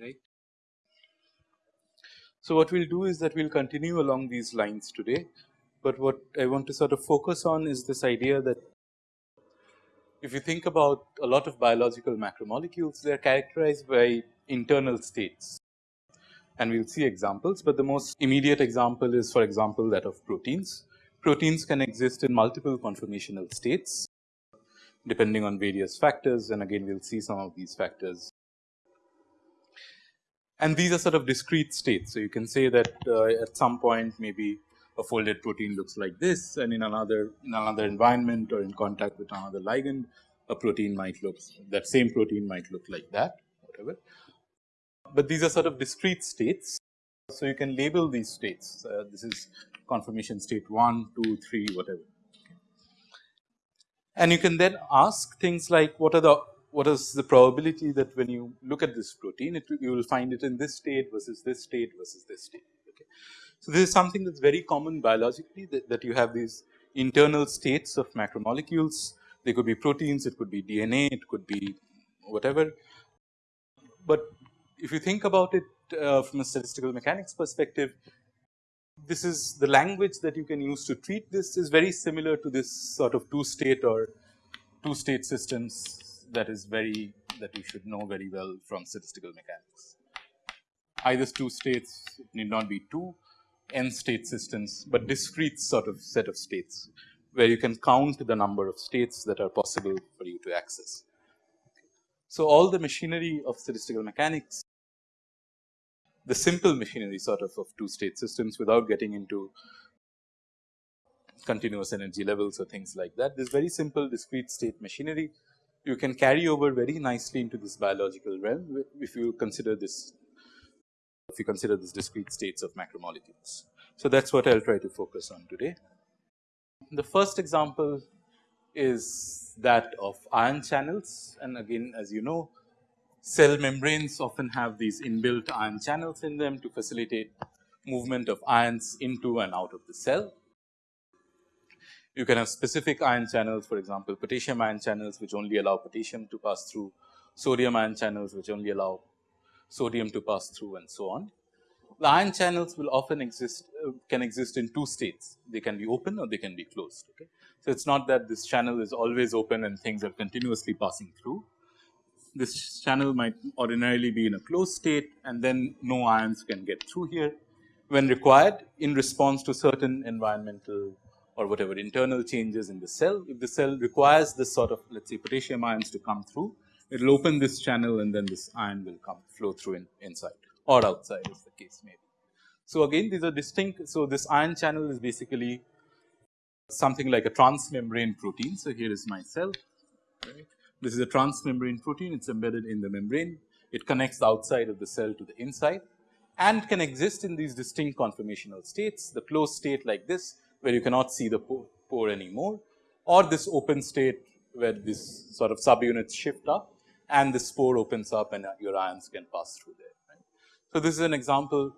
right. So, what we will do is that we will continue along these lines today, but what I want to sort of focus on is this idea that if you think about a lot of biological macromolecules, they are characterized by internal states and we will see examples, but the most immediate example is for example that of proteins. Proteins can exist in multiple conformational states depending on various factors and again we will see some of these factors and these are sort of discrete states. So, you can say that uh, at some point maybe a folded protein looks like this and in another in another environment or in contact with another ligand a protein might look that same protein might look like that whatever. But these are sort of discrete states. So, you can label these states uh, this is conformation state 1, 2, 3 whatever. And you can then ask things like what are the what is the probability that when you look at this protein, it, you will find it in this state versus this state versus this state. So, this is something that is very common biologically that, that you have these internal states of macromolecules. They could be proteins, it could be DNA, it could be whatever. But if you think about it uh, from a statistical mechanics perspective, this is the language that you can use to treat this is very similar to this sort of two state or two state systems that is very that you should know very well from statistical mechanics. Either two states need not be two n state systems, but discrete sort of set of states where you can count the number of states that are possible for you to access. So, all the machinery of statistical mechanics, the simple machinery sort of of two state systems without getting into continuous energy levels or things like that. This very simple discrete state machinery you can carry over very nicely into this biological realm if you consider this if you consider this discrete states of macromolecules. So, that is what I will try to focus on today. The first example is that of ion channels and again as you know cell membranes often have these inbuilt ion channels in them to facilitate movement of ions into and out of the cell. You can have specific ion channels for example, potassium ion channels which only allow potassium to pass through, sodium ion channels which only allow sodium to pass through and so on. The ion channels will often exist uh, can exist in two states they can be open or they can be closed. Okay. So, it is not that this channel is always open and things are continuously passing through. This channel might ordinarily be in a closed state and then no ions can get through here when required in response to certain environmental or whatever internal changes in the cell. If the cell requires this sort of let us say potassium ions to come through, it will open this channel and then this ion will come flow through in, inside or outside as the case may be. So, again these are distinct. So, this ion channel is basically something like a transmembrane protein. So, here is my cell right. This is a transmembrane protein it is embedded in the membrane. It connects the outside of the cell to the inside and can exist in these distinct conformational states. The closed state like this where you cannot see the pore anymore or this open state where this sort of subunits shift up and the pore opens up and your ions can pass through there. Right. So, this is an example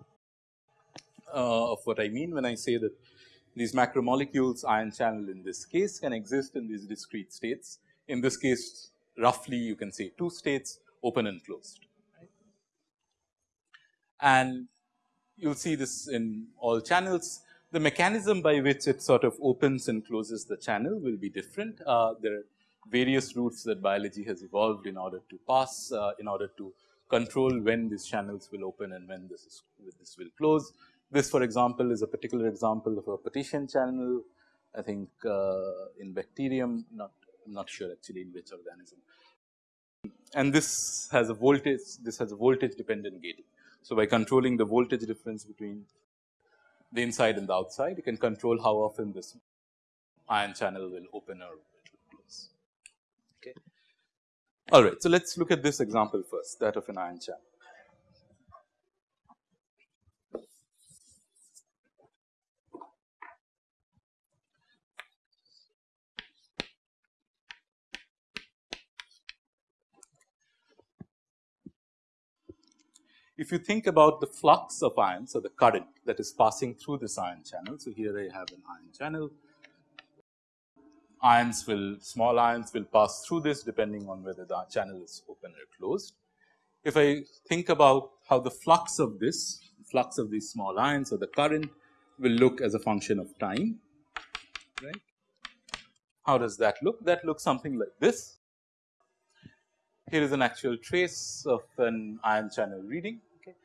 uh, of what I mean when I say that these macromolecules ion channel in this case can exist in these discrete states. In this case roughly you can say two states open and closed. And you will see this in all channels the mechanism by which it sort of opens and closes the channel will be different. Uh, there various routes that biology has evolved in order to pass, uh, in order to control when these channels will open and when this is this will close. This for example, is a particular example of a potassium channel I think uh, in bacterium not I am not sure actually in which organism. And this has a voltage this has a voltage dependent gating. So, by controlling the voltage difference between the inside and the outside. You can control how often this ion channel will open or all right. So, let us look at this example first that of an ion channel. if you think about the flux of ions or the current that is passing through this ion channel. So, here I have an ion channel ions will small ions will pass through this depending on whether the channel is open or closed. If I think about how the flux of this flux of these small ions or the current will look as a function of time right. How does that look? That looks something like this. Here is an actual trace of an ion channel reading. Okay.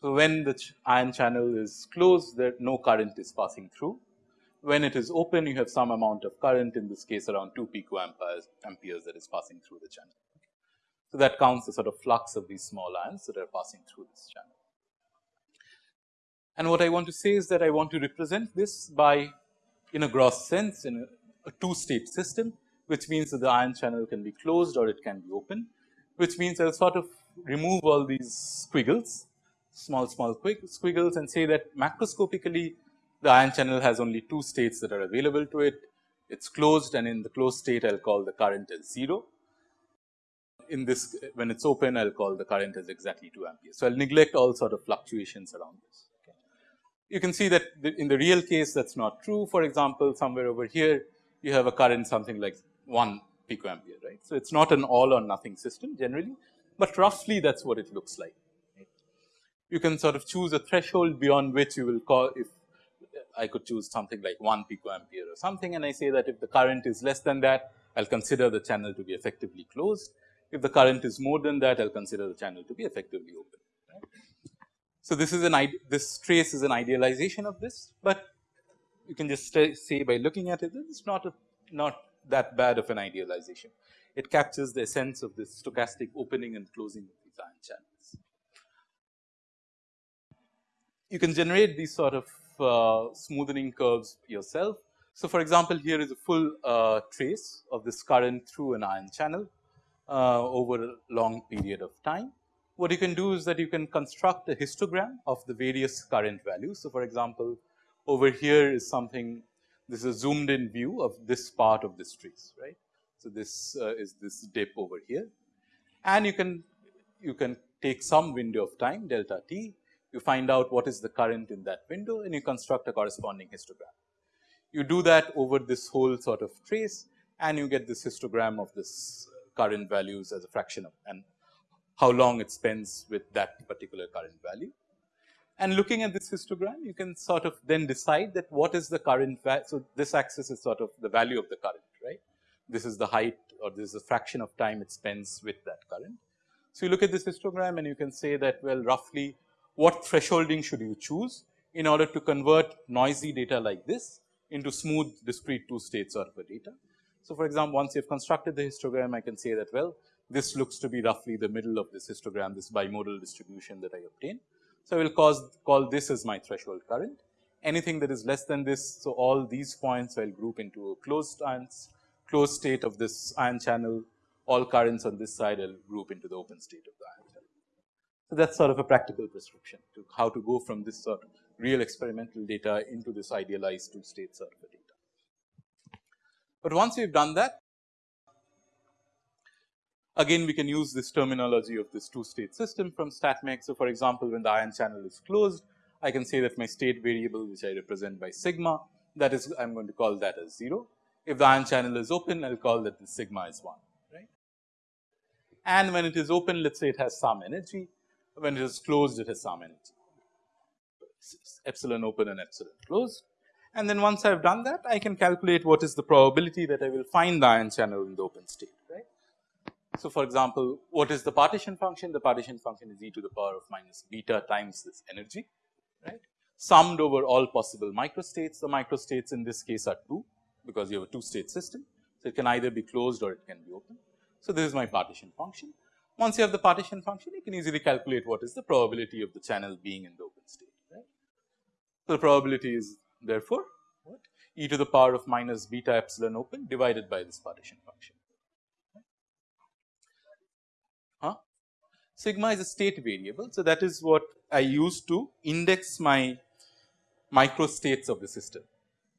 So, when the ch ion channel is closed there no current is passing through. When it is open you have some amount of current in this case around 2 pico amperes, that is passing through the channel. So, that counts the sort of flux of these small ions that are passing through this channel. And what I want to say is that I want to represent this by in a gross sense in a, a two state system, which means that the ion channel can be closed or it can be open, which means I will sort of remove all these squiggles, small, small quick squiggles and say that macroscopically the ion channel has only two states that are available to it. It's closed and in the closed state I will call the current as 0. In this when it's open I will call the current as exactly 2 amperes. So, I will neglect all sort of fluctuations around this you can see that in the real case that is not true. For example, somewhere over here you have a current something like 1 picoampere right. So, it is not an all or nothing system generally, but roughly that is what it looks like. You can sort of choose a threshold beyond which you will call if I could choose something like 1 picoampere or something and I say that if the current is less than that I will consider the channel to be effectively closed. If the current is more than that I will consider the channel to be effectively open. So, this is an this trace is an idealization of this, but you can just say by looking at it that it is not a, not that bad of an idealization. It captures the essence of this stochastic opening and closing of these ion channels. You can generate these sort of uh, smoothing curves yourself. So, for example, here is a full uh, trace of this current through an ion channel uh, over a long period of time what you can do is that you can construct a histogram of the various current values. So, for example, over here is something this is a zoomed in view of this part of this trace right. So, this uh, is this dip over here and you can you can take some window of time delta t you find out what is the current in that window and you construct a corresponding histogram. You do that over this whole sort of trace and you get this histogram of this current values as a fraction of and how long it spends with that particular current value. And looking at this histogram, you can sort of then decide that what is the current value. So, this axis is sort of the value of the current, right. This is the height or this is a fraction of time it spends with that current. So, you look at this histogram and you can say that well roughly what thresholding should you choose in order to convert noisy data like this into smooth discrete two state sort of a data. So, for example, once you have constructed the histogram I can say that well this looks to be roughly the middle of this histogram, this bimodal distribution that I obtain. So, I will cause, call this as my threshold current. Anything that is less than this, so all these points I will group into a closed ions, closed state of this ion channel, all currents on this side I will group into the open state of the ion. So, that is sort of a practical prescription to how to go from this sort of real experimental data into this idealized two state sort of data. But once we have done that, Again we can use this terminology of this two state system from StatMech. So, for example, when the ion channel is closed I can say that my state variable which I represent by sigma that is I am going to call that as 0. If the ion channel is open I will call that the sigma is 1 right. And when it is open let us say it has some energy when it is closed it has some energy epsilon open and epsilon closed. And then once I have done that I can calculate what is the probability that I will find the ion channel in the open state right. So, for example, what is the partition function? The partition function is e to the power of minus beta times this energy, right, summed over all possible microstates. The microstates in this case are 2 because you have a 2 state system. So, it can either be closed or it can be open. So, this is my partition function. Once you have the partition function, you can easily calculate what is the probability of the channel being in the open state, right. So, the probability is therefore, what e to the power of minus beta epsilon open divided by this partition function. sigma is a state variable. So, that is what I use to index my microstates of the system.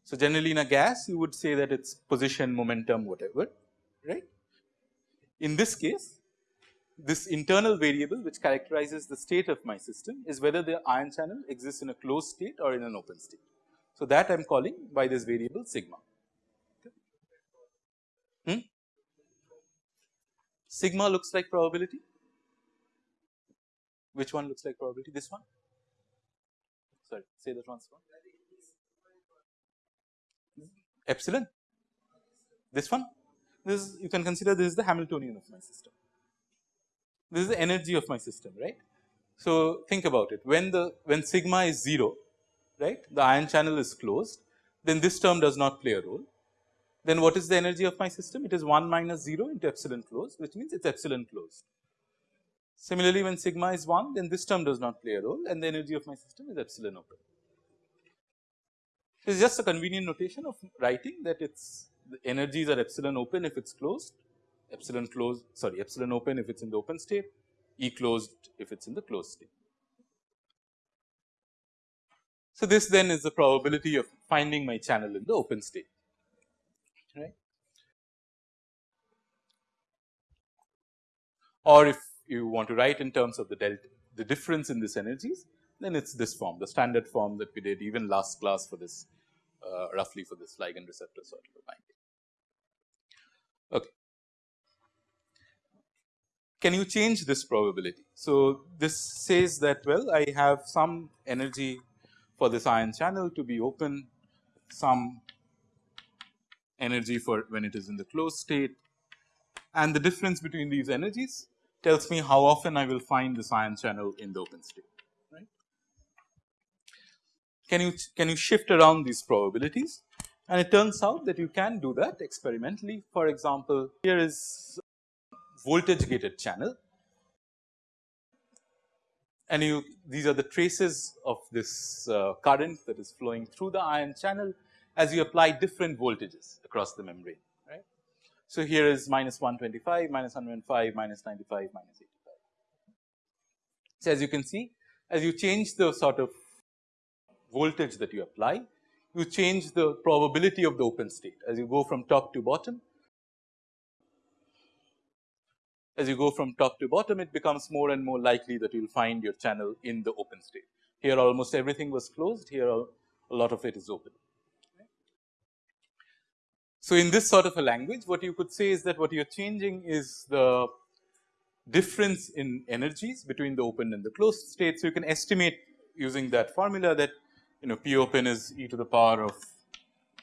So, generally in a gas you would say that its position, momentum, whatever, right. In this case this internal variable which characterizes the state of my system is whether the ion channel exists in a closed state or in an open state. So, that I am calling by this variable sigma. Hmm? Sigma looks like probability. Which one looks like probability? This one? Sorry, say once more. Epsilon. This one? This is, you can consider this is the Hamiltonian of my system. This is the energy of my system, right. So, think about it when the when sigma is 0, right, the ion channel is closed, then this term does not play a role. Then what is the energy of my system? It is 1 minus 0 into epsilon closed, which means it is epsilon closed. Similarly, when sigma is 1, then this term does not play a role and the energy of my system is epsilon open. It is just a convenient notation of writing that its the energies are epsilon open if it is closed, epsilon closed sorry epsilon open if it is in the open state, E closed if it is in the closed state. So, this then is the probability of finding my channel in the open state right. Or if you want to write in terms of the delta the difference in this energies then it is this form the standard form that we did even last class for this uh, roughly for this ligand receptor sort of binding. Okay. Can you change this probability? So, this says that well I have some energy for this ion channel to be open, some energy for when it is in the closed state and the difference between these energies tells me how often I will find this ion channel in the open state right. Can you can you shift around these probabilities and it turns out that you can do that experimentally. For example, here is voltage gated channel and you these are the traces of this uh, current that is flowing through the ion channel as you apply different voltages across the membrane right. So, here is minus 125, minus 105, minus 95, minus 85. So, as you can see as you change the sort of voltage that you apply you change the probability of the open state as you go from top to bottom. As you go from top to bottom, it becomes more and more likely that you will find your channel in the open state. Here almost everything was closed, here a lot of it is open. So, in this sort of a language, what you could say is that what you are changing is the difference in energies between the open and the closed state. So, you can estimate using that formula that you know P open is e to the power of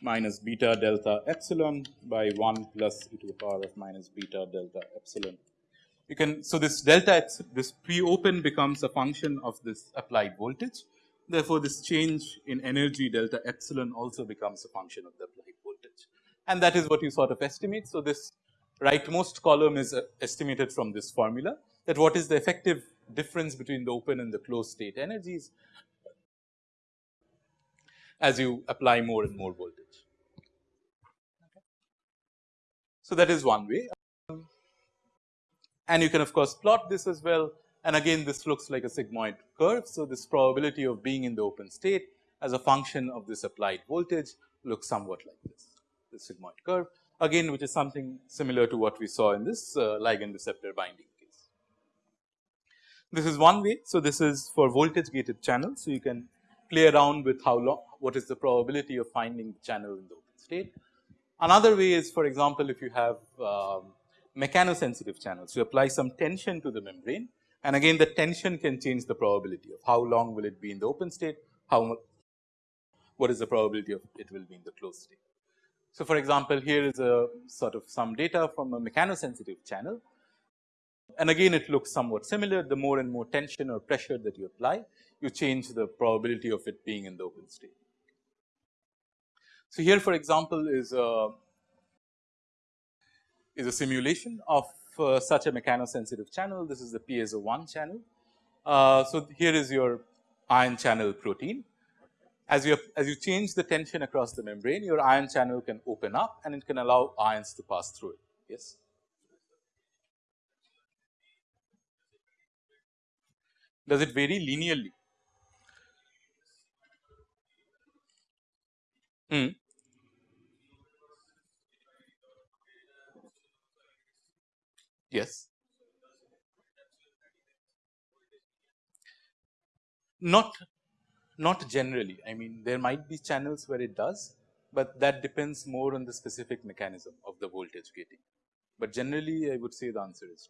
minus beta delta epsilon by 1 plus e to the power of minus beta delta epsilon. You can so this delta this P open becomes a function of this applied voltage. Therefore, this change in energy delta epsilon also becomes a function of the applied voltage and that is what you sort of estimate. So, this rightmost column is uh, estimated from this formula that what is the effective difference between the open and the closed state energies as you apply more and more voltage. So, that is one way and you can of course plot this as well and again this looks like a sigmoid curve. So, this probability of being in the open state as a function of this applied voltage looks somewhat like this, this sigmoid curve again which is something similar to what we saw in this uh, ligand receptor binding case. This is one way. So, this is for voltage gated channels. So, you can play around with how long what is the probability of finding the channel in the open state. Another way is for example, if you have um, mechanosensitive channels, you apply some tension to the membrane and again the tension can change the probability of how long will it be in the open state, how what is the probability of it will be in the closed state. So, for example, here is a sort of some data from a mechanosensitive channel and again it looks somewhat similar the more and more tension or pressure that you apply you change the probability of it being in the open state. So, here for example, is a is a simulation of uh, such a mechanosensitive channel. This is the piezo 1 channel. Uh, so, here is your ion channel protein. As you as you change the tension across the membrane, your ion channel can open up and it can allow ions to pass through it. Yes. Does it vary linearly? Hmm. Yes. Not, not generally. I mean, there might be channels where it does, but that depends more on the specific mechanism of the voltage gating. But generally, I would say the answer is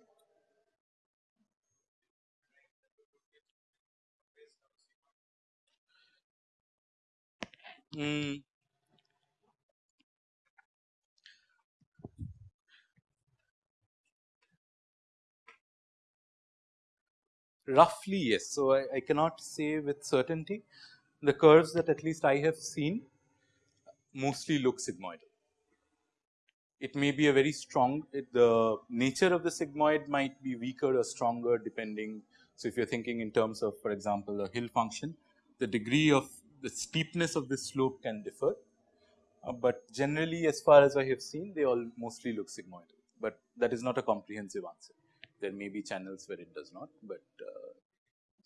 no. Mm, Roughly yes. So, I, I, cannot say with certainty the curves that at least I have seen mostly look sigmoidal. It may be a very strong it, the nature of the sigmoid might be weaker or stronger depending. So, if you are thinking in terms of for example, a hill function the degree of the steepness of this slope can differ, uh, but generally as far as I have seen they all mostly look sigmoidal, but that is not a comprehensive answer there may be channels where it does not, but uh,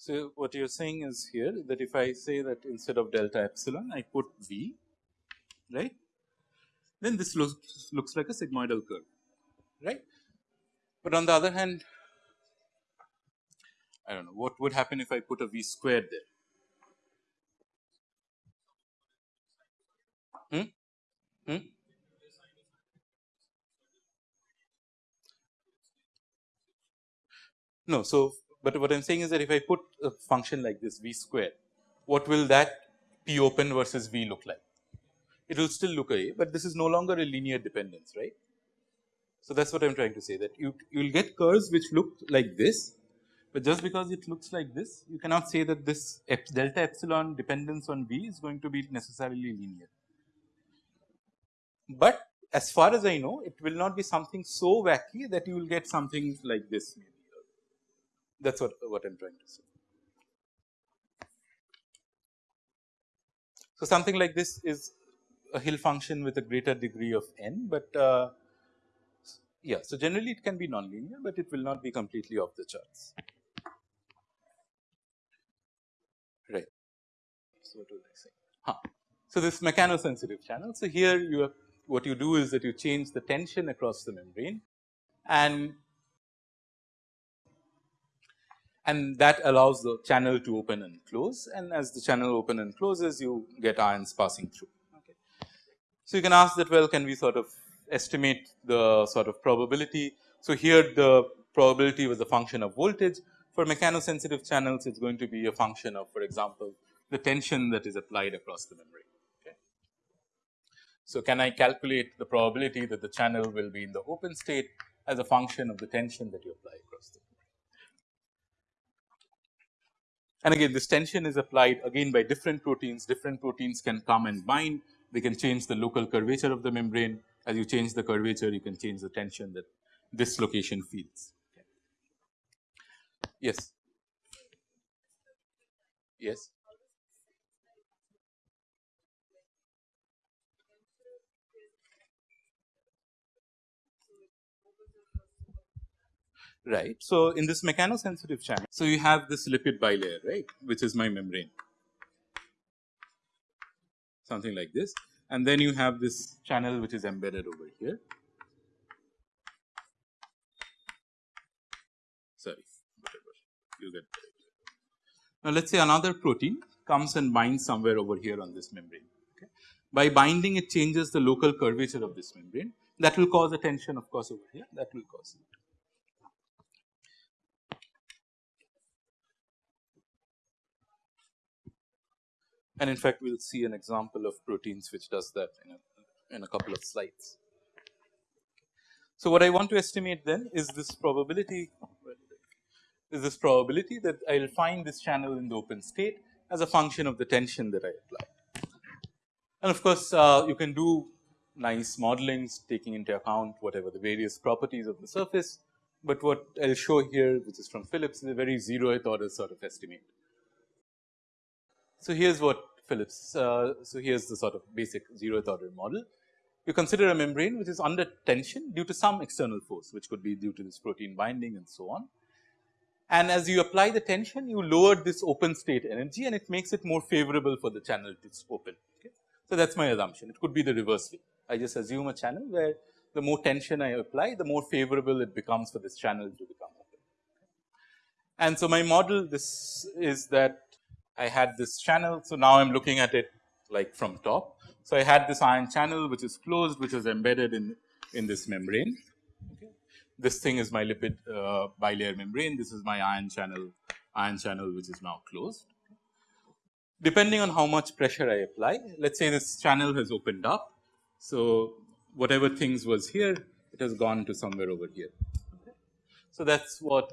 so what you are saying is here that if I say that instead of delta epsilon I put V right then this looks looks like a sigmoidal curve right. But on the other hand I do not know what would happen if I put a V squared there. Hmm? Hmm? No. So, but what I am saying is that if I put a function like this v square, what will that p open versus v look like? It will still look a, but this is no longer a linear dependence, right. So, that is what I am trying to say that you, you will get curves which look like this, but just because it looks like this, you cannot say that this delta epsilon dependence on v is going to be necessarily linear. But as far as I know, it will not be something so wacky that you will get something like this maybe. That is what, what I am trying to say. So, something like this is a hill function with a greater degree of n, but uh, yeah. So, generally it can be nonlinear, but it will not be completely off the charts. Right. So, what was I saying? Huh. So, this mechanosensitive channel. So, here you have what you do is that you change the tension across the membrane and and that allows the channel to open and close and as the channel open and closes you get ions passing through. Okay. So, you can ask that well can we sort of estimate the sort of probability. So, here the probability was a function of voltage for mechanosensitive channels it is going to be a function of for example, the tension that is applied across the membrane. Okay. So, can I calculate the probability that the channel will be in the open state as a function of the tension that you apply across the And again this tension is applied again by different proteins, different proteins can come and bind, they can change the local curvature of the membrane. As you change the curvature, you can change the tension that this location feels. Yes. Yes. Right. So, in this mechanosensitive channel, so you have this lipid bilayer right which is my membrane something like this and then you have this channel which is embedded over here. Sorry, you get now let us say another protein comes and binds somewhere over here on this membrane. By binding it changes the local curvature of this membrane that will cause a tension of course over here that will cause it. And in fact we will see an example of proteins which does that in a, in a couple of slides. So, what I want to estimate then is this probability is this probability that I will find this channel in the open state as a function of the tension that I apply. And of course, uh, you can do nice modelings taking into account whatever the various properties of the surface, but what I will show here which is from Phillips is a very zeroth order sort of estimate. So, here is what Phillips. Uh, so, here is the sort of basic zeroth order model. You consider a membrane which is under tension due to some external force which could be due to this protein binding and so on. And as you apply the tension you lower this open state energy and it makes it more favorable for the channel to open. Okay. So, that is my assumption it could be the reverse way. I just assume a channel where the more tension I apply the more favorable it becomes for this channel to become open. And so, my model this is that I had this channel. So, now I am looking at it like from top. So, I had this ion channel which is closed which is embedded in, in this membrane. Okay. This thing is my lipid uh, bilayer membrane, this is my ion channel ion channel which is now closed. Depending on how much pressure I apply, let us say this channel has opened up. So, whatever things was here, it has gone to somewhere over here. So, that is what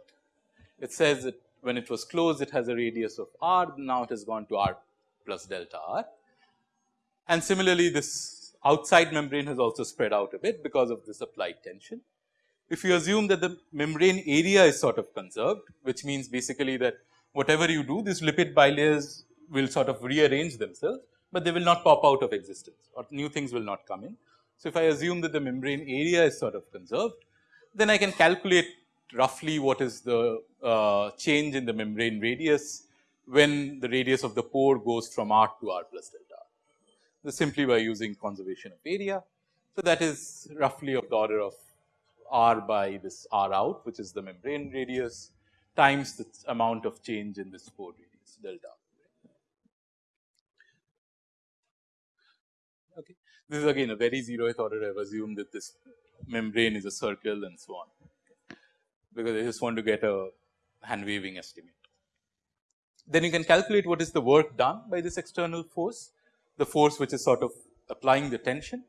it says that when it was closed, it has a radius of r, now it has gone to r plus delta r. And similarly, this outside membrane has also spread out a bit because of this applied tension. If you assume that the membrane area is sort of conserved, which means basically that whatever you do, these lipid bilayers will sort of rearrange themselves, but they will not pop out of existence or new things will not come in. So, if I assume that the membrane area is sort of conserved, then I can calculate roughly what is the uh, change in the membrane radius when the radius of the pore goes from r to r plus delta r. This simply by using conservation of area. So, that is roughly of the order of r by this r out which is the membrane radius times the amount of change in this pore radius delta. Okay. This is again a very zeroth order I have assumed that this membrane is a circle and so on because I just want to get a hand waving estimate. Then you can calculate what is the work done by this external force, the force which is sort of applying the tension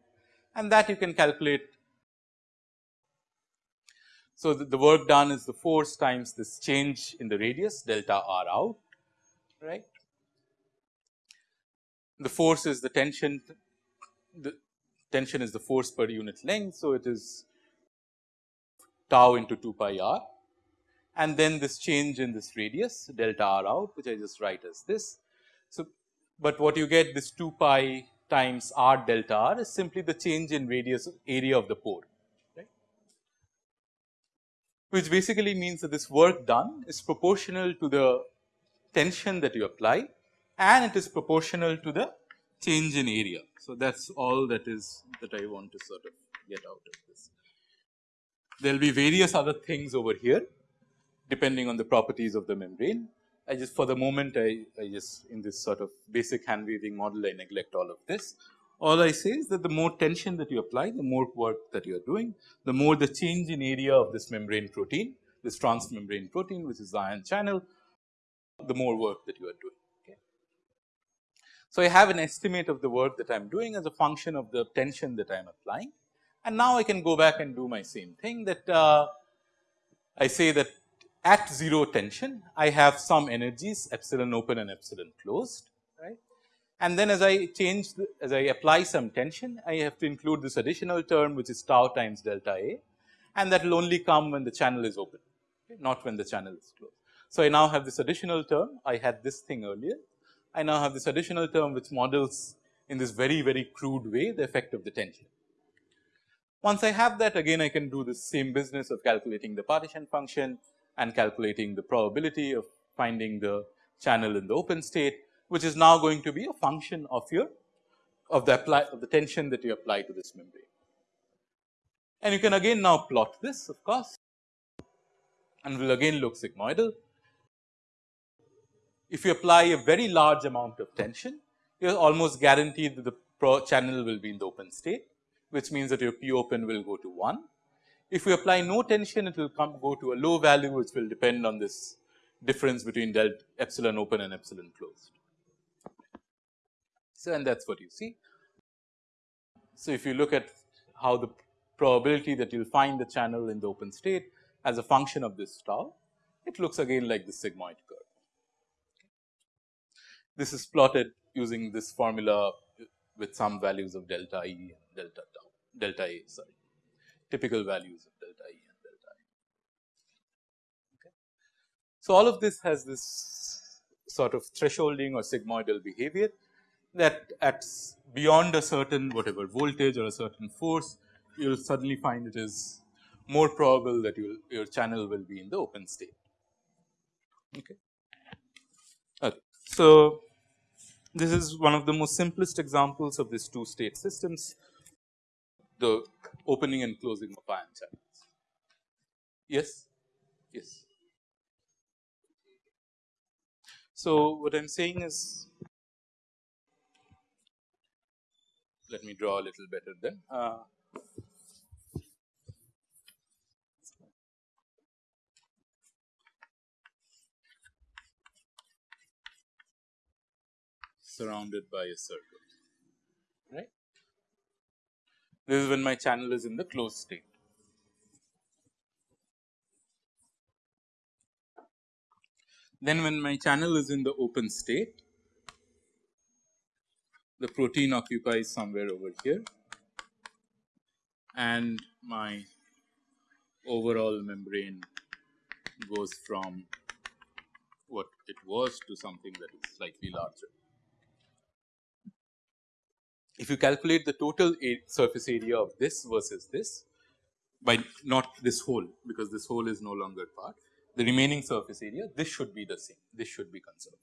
and that you can calculate. So, the, the work done is the force times this change in the radius delta r out right. The force is the tension the tension is the force per unit length. So, it is tau into 2 pi r and then this change in this radius delta r out which I just write as this. So, but what you get this 2 pi times r delta r is simply the change in radius area of the pore right which basically means that this work done is proportional to the tension that you apply and it is proportional to the change in area. So, that is all that is that I want to sort of get out of this. There will be various other things over here depending on the properties of the membrane. I just for the moment I, I just in this sort of basic hand waving model I neglect all of this. All I say is that the more tension that you apply, the more work that you are doing, the more the change in area of this membrane protein, this transmembrane protein which is the ion channel, the more work that you are doing. So, I have an estimate of the work that I am doing as a function of the tension that I am applying and now I can go back and do my same thing that uh, I say that at 0 tension, I have some energies epsilon open and epsilon closed, right. And then as I change, the, as I apply some tension, I have to include this additional term which is tau times delta A and that will only come when the channel is open, okay, not when the channel is closed. So, I now have this additional term, I had this thing earlier, I now have this additional term which models in this very, very crude way the effect of the tension. Once I have that again I can do the same business of calculating the partition function, and calculating the probability of finding the channel in the open state, which is now going to be a function of your of the apply of the tension that you apply to this membrane. And you can again now plot this of course and will again look sigmoidal. If you apply a very large amount of tension, you are almost guaranteed that the channel will be in the open state, which means that your P open will go to 1 if we apply no tension, it will come go to a low value which will depend on this difference between delta epsilon open and epsilon closed. So, and that is what you see. So, if you look at how the probability that you will find the channel in the open state as a function of this tau, it looks again like the sigmoid curve. This is plotted using this formula with some values of delta E and delta tau, delta A sorry typical values of delta E and delta I. Okay. So, all of this has this sort of thresholding or sigmoidal behavior that at beyond a certain whatever voltage or a certain force, you will suddenly find it is more probable that you your channel will be in the open state. Okay. okay. So, this is one of the most simplest examples of these two state systems the opening and closing of ion channels. Yes, yes. So, what I am saying is let me draw a little better then. Uh, surrounded by a circle right. This is when my channel is in the closed state. Then when my channel is in the open state, the protein occupies somewhere over here and my overall membrane goes from what it was to something that is slightly larger. If you calculate the total surface area of this versus this by not this hole because this hole is no longer part the remaining surface area this should be the same this should be conserved.